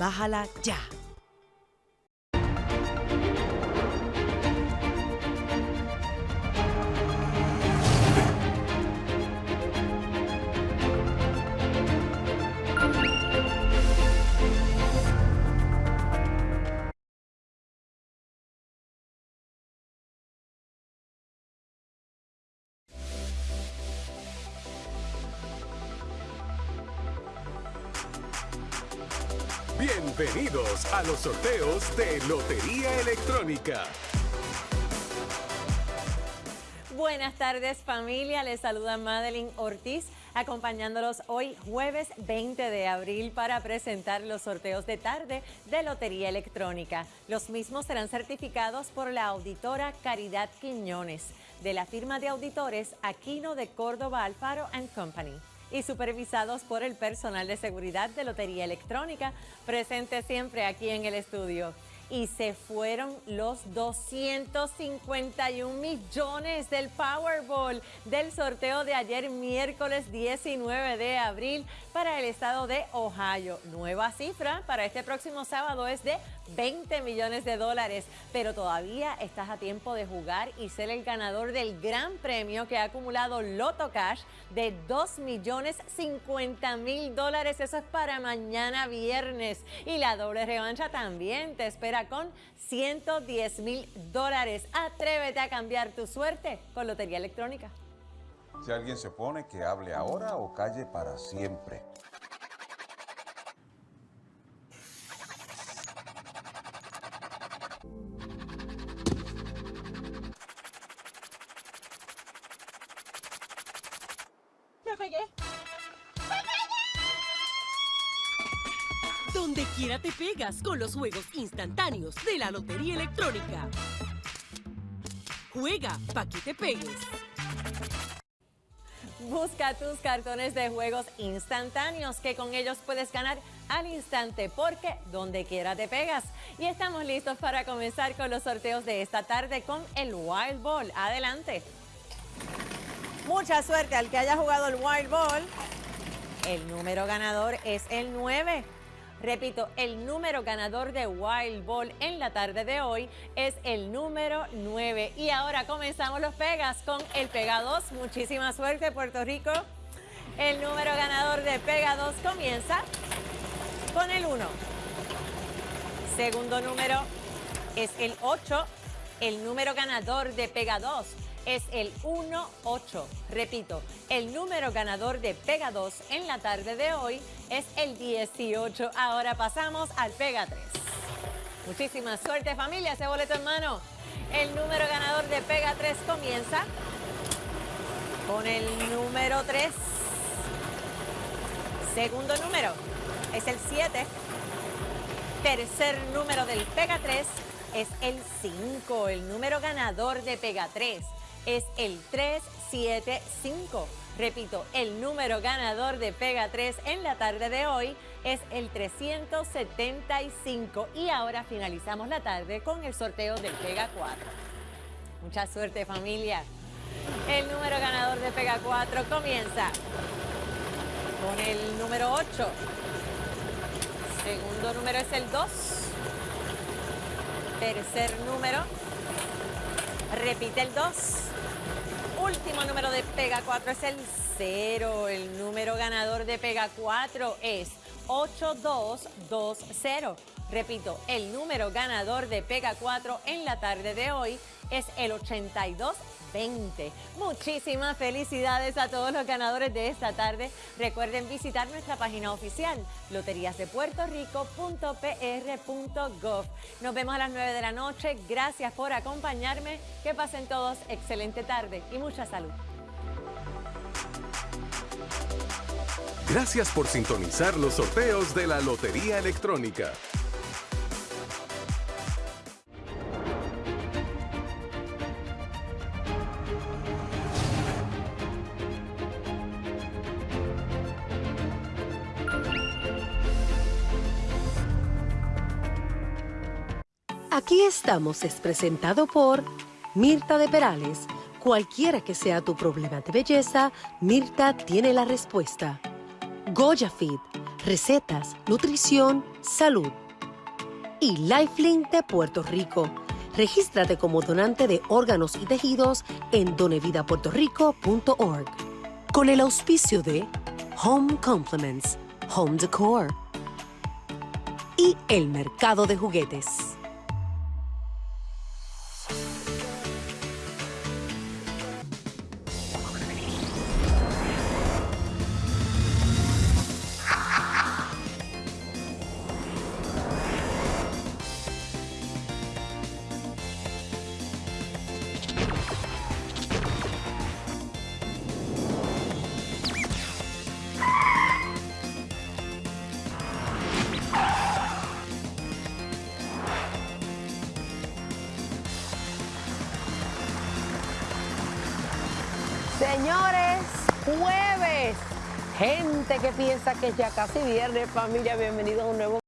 Bájala ya. Bienvenidos a los sorteos de Lotería Electrónica. Buenas tardes familia, les saluda Madeline Ortiz acompañándolos hoy jueves 20 de abril para presentar los sorteos de tarde de Lotería Electrónica. Los mismos serán certificados por la auditora Caridad Quiñones de la firma de auditores Aquino de Córdoba Alfaro Company y supervisados por el personal de seguridad de Lotería Electrónica, presente siempre aquí en el estudio. Y se fueron los 251 millones del Powerball del sorteo de ayer miércoles 19 de abril para el estado de Ohio. Nueva cifra para este próximo sábado es de 20 millones de dólares, pero todavía estás a tiempo de jugar y ser el ganador del gran premio que ha acumulado Loto Cash de 2 millones 50 mil dólares. Eso es para mañana viernes. Y la doble revancha también te espera con 110 mil dólares. Atrévete a cambiar tu suerte con Lotería Electrónica. Si alguien se pone, que hable ahora o calle para siempre. Donde quiera te pegas con los juegos instantáneos de la Lotería Electrónica. Juega pa' que te pegues. Busca tus cartones de juegos instantáneos que con ellos puedes ganar al instante porque donde quiera te pegas. Y estamos listos para comenzar con los sorteos de esta tarde con el Wild Ball. Adelante. Mucha suerte al que haya jugado el Wild Ball. El número ganador es el 9. Repito, el número ganador de Wild Ball en la tarde de hoy es el número 9. Y ahora comenzamos los pegas con el Pega 2. Muchísima suerte, Puerto Rico. El número ganador de Pega 2 comienza con el 1. Segundo número es el 8. El número ganador de Pega 2 es el 1-8. Repito, el número ganador de Pega 2 en la tarde de hoy es el 18. Ahora pasamos al Pega 3. Muchísima suerte familia, ese boleto en mano. El número ganador de Pega 3 comienza con el número 3. Segundo número es el 7. Tercer número del Pega 3 es el 5. El número ganador de Pega 3 es el 375. Repito, el número ganador de Pega 3 en la tarde de hoy es el 375. Y ahora finalizamos la tarde con el sorteo del Pega 4. Mucha suerte familia. El número ganador de Pega 4 comienza con el número 8. Segundo número es el 2. Tercer número. Repite el 2 último número de Pega 4 es el 0. El número ganador de Pega 4 es 8220. Repito, el número ganador de Pega 4 en la tarde de hoy es el 8220. Muchísimas felicidades a todos los ganadores de esta tarde. Recuerden visitar nuestra página oficial loteriasdepuertorico.pr.gov. Nos vemos a las 9 de la noche. Gracias por acompañarme. Que pasen todos excelente tarde y mucha salud. Gracias por sintonizar los sorteos de la Lotería Electrónica. Aquí estamos es presentado por Mirta de Perales. Cualquiera que sea tu problema de belleza, Mirta tiene la respuesta. Goya Feed, recetas, nutrición, salud. Y Lifelink de Puerto Rico. Regístrate como donante de órganos y tejidos en donevidapuertorico.org. Con el auspicio de Home Compliments, Home Decor y el mercado de juguetes. Señores, jueves. Gente que piensa que es ya casi viernes, familia, bienvenidos a un nuevo